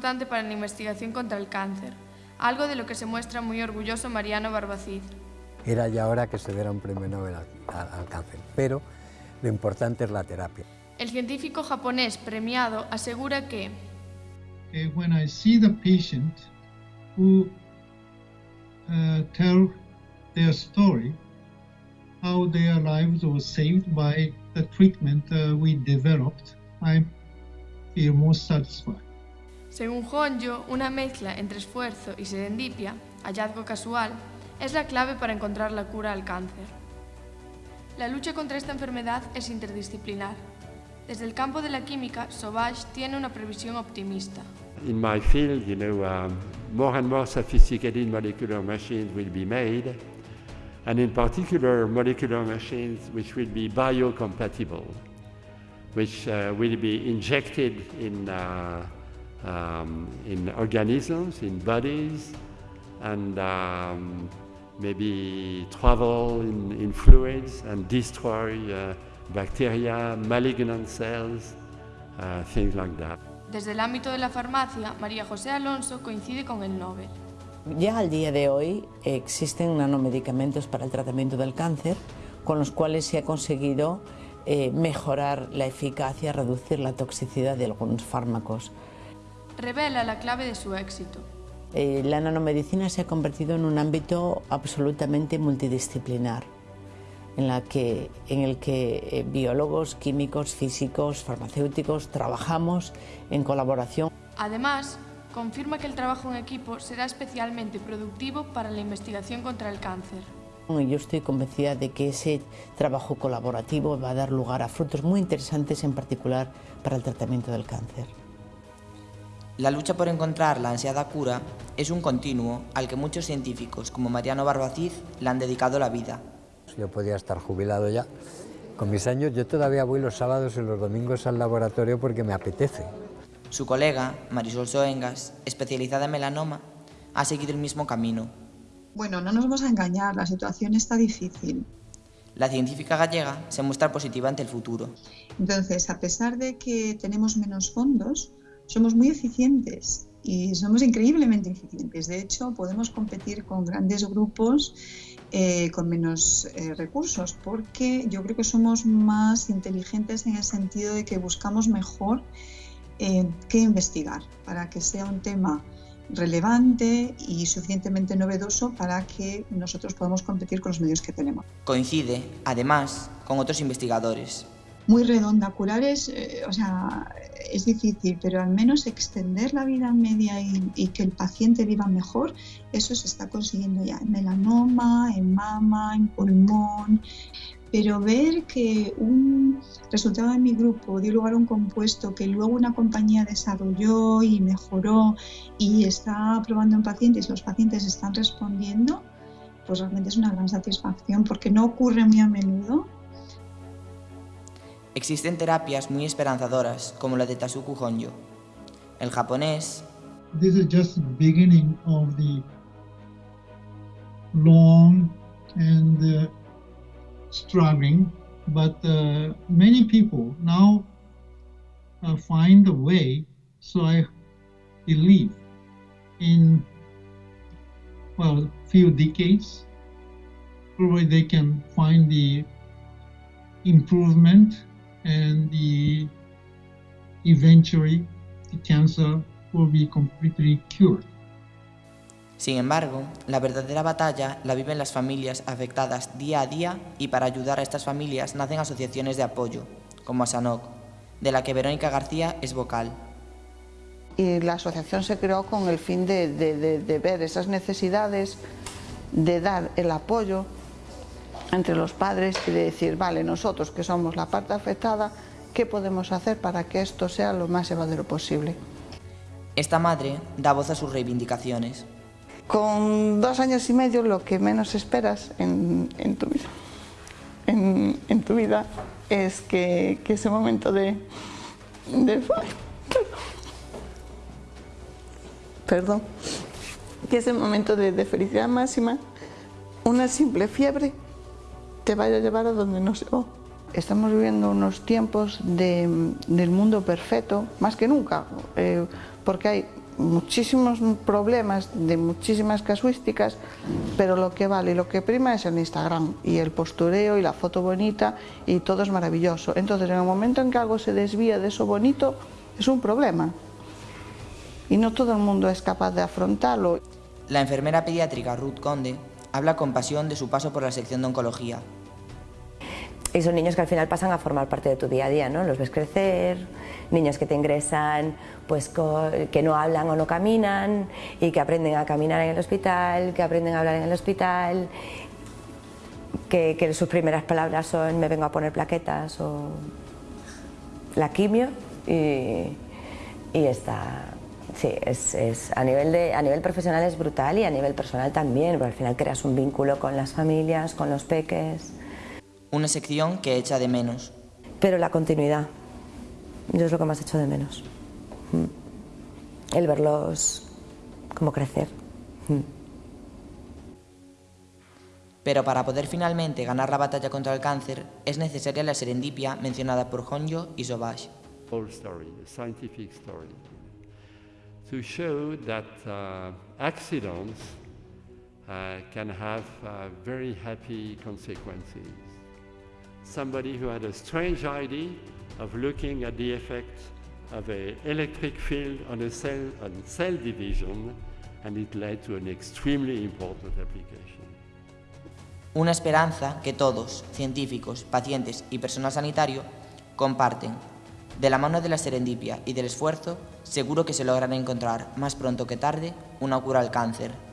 importante para la investigación contra el cáncer, algo de lo que se muestra muy orgulloso Mariano Barbacid. Era ya hora que se diera un premio Nobel al, al cáncer, pero lo importante es la terapia. El científico japonés premiado asegura que Okay, when I see the patient who uh, tell their story, how their lives were saved by the treatment uh, we developed, I feel more satisfied. Según Honjo, una mezcla entre esfuerzo y serendipia, hallazgo casual, es la clave para encontrar la cura al cáncer. La lucha contra esta enfermedad es interdisciplinar. Desde el campo de la química, Sauvage tiene una previsión optimista. In my field, you know, um, more and more sophisticated molecular machines will be made, and in particular, molecular machines which will be biocompatible, which uh, will be injected in, uh, um, in organisms, in bodies, and um, maybe travel in, in fluids and destroy uh, bacteria, malignant cells, uh, things like that. Desde el ámbito de la farmacia, María José Alonso coincide con el Nobel. Ya al día de hoy existen nanomedicamentos para el tratamiento del cáncer con los cuales se ha conseguido eh, mejorar la eficacia, reducir la toxicidad de algunos fármacos. Revela la clave de su éxito. Eh, la nanomedicina se ha convertido en un ámbito absolutamente multidisciplinar en, la que, en el que eh, biólogos, químicos, físicos, farmacéuticos trabajamos en colaboración. Además, confirma que el trabajo en equipo será especialmente productivo para la investigación contra el cáncer. Yo estoy convencida de que ese trabajo colaborativo va a dar lugar a frutos muy interesantes, en particular para el tratamiento del cáncer. La lucha por encontrar la ansiada cura es un continuo al que muchos científicos, como Mariano Barbacid, le han dedicado la vida. Yo podía estar jubilado ya. Con mis años yo todavía voy los sábados y los domingos al laboratorio porque me apetece. Su colega, Marisol Soengas, especializada en melanoma, ha seguido el mismo camino. Bueno, no nos vamos a engañar, la situación está difícil. La científica gallega se muestra positiva ante el futuro. Entonces, a pesar de que tenemos menos fondos, somos muy eficientes y somos increíblemente eficientes. De hecho, podemos competir con grandes grupos eh, con menos eh, recursos, porque yo creo que somos más inteligentes en el sentido de que buscamos mejor eh, qué investigar para que sea un tema relevante y suficientemente novedoso para que nosotros podamos competir con los medios que tenemos. Coincide, además, con otros investigadores. Muy redonda, curar es, eh, o sea, es difícil, pero al menos extender la vida media y, y, que el paciente viva mejor, eso se está consiguiendo ya en melanoma, en mama, en pulmón. Pero ver que un resultado de mi grupo dio lugar a un compuesto que luego una compañía desarrolló y mejoró y está probando en pacientes los pacientes están respondiendo, pues realmente es una gran satisfacción porque no ocurre muy a menudo Existen terapias muy esperanzadoras como la de Tasuku Honjo. El japonés This is just the beginning of the long and uh, struggling, but uh, many people now uh, find a way. So I believe in well, few decades, probably they can find the improvement and the eventually the cancer will be completely cured. Sin embargo, la verdadera batalla la viven las familias afectadas día a día y para ayudar a estas familias nacen asociaciones de apoyo, como Asanok, de la que Verónica García es vocal. Y la asociación se creó con el fin de, de, de, de ver esas necesidades, de dar el apoyo entre los padres y de decir, vale, nosotros que somos la parte afectada, ¿qué podemos hacer para que esto sea lo más llevadero posible? Esta madre da voz a sus reivindicaciones. Con dos años y medio lo que menos esperas en, en tu vida en, en, tu vida es que, que ese momento de, de perdón, que ese momento de, de felicidad máxima, una simple fiebre te vaya a llevar a donde no se va. Estamos viviendo unos tiempos de, del mundo perfecto, más que nunca, eh, porque hay muchísimos problemas, de muchísimas casuísticas, pero lo que vale y lo que prima es el Instagram y el postureo y la foto bonita y todo es maravilloso. Entonces, en el momento en que algo se desvía de eso bonito, es un problema. Y no todo el mundo es capaz de afrontarlo. La enfermera pediátrica Ruth Conde habla con pasión de su paso por la sección de oncología. Y son niños que al final pasan a formar parte de tu día a día, ¿no? Los ves crecer, niños que te ingresan, pues que no hablan o no caminan y que aprenden a caminar en el hospital, que aprenden a hablar en el hospital, que, que sus primeras palabras son me vengo a poner plaquetas o la quimio y, y está, sí, es, es, a, nivel de, a nivel profesional es brutal y a nivel personal también, porque al final creas un vínculo con las familias, con los peques. Una sección que echa de menos. Pero la continuidad, yo es lo que más echo de menos. Mm. El verlos como crecer. Mm. Pero para poder finalmente ganar la batalla contra el cáncer es necesaria la serendipia mencionada por Honjo y Sobash. story, a scientific story, to show that uh, accidents uh, can have uh, very happy consequences. somebody who had a strange idea of looking at the effect of an electric field on a cell, on cell division, and it led to an extremely important application. Una esperanza que todos, científicos, pacientes y personal sanitario, comparten. De la mano de la serendipia y del esfuerzo, seguro que se logrará encontrar, más pronto que tarde, una cura al cáncer